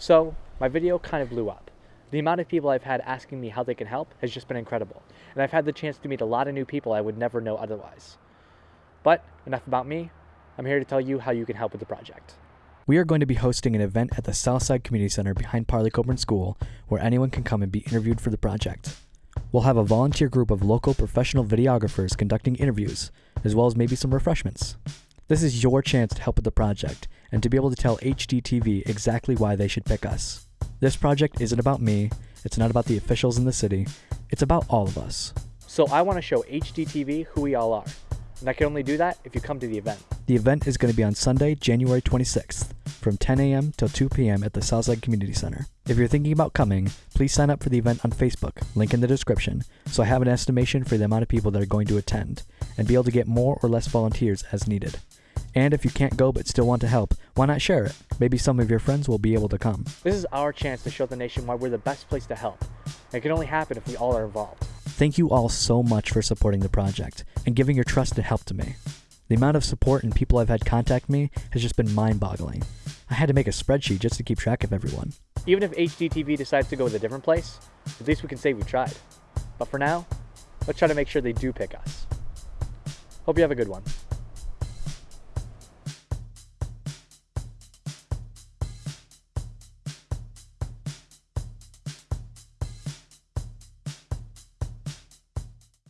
So my video kind of blew up. The amount of people I've had asking me how they can help has just been incredible, and I've had the chance to meet a lot of new people I would never know otherwise. But enough about me. I'm here to tell you how you can help with the project. We are going to be hosting an event at the Southside Community Center behind Parley Coburn School where anyone can come and be interviewed for the project. We'll have a volunteer group of local professional videographers conducting interviews, as well as maybe some refreshments. This is your chance to help with the project and to be able to tell HGTV exactly why they should pick us. This project isn't about me, it's not about the officials in the city, it's about all of us. So I want to show HGTV who we all are. And I can only do that if you come to the event. The event is going to be on Sunday, January 26th, from 10 a.m. till 2 p.m. at the Southside Community Center. If you're thinking about coming, please sign up for the event on Facebook, link in the description, so I have an estimation for the amount of people that are going to attend, and be able to get more or less volunteers as needed. And if you can't go but still want to help, why not share it? Maybe some of your friends will be able to come. This is our chance to show the nation why we're the best place to help. It can only happen if we all are involved. Thank you all so much for supporting the project and giving your trust and help to me. The amount of support and people I've had contact me has just been mind boggling. I had to make a spreadsheet just to keep track of everyone. Even if HGTV decides to go with a different place, at least we can say we tried. But for now, let's try to make sure they do pick us. Hope you have a good one.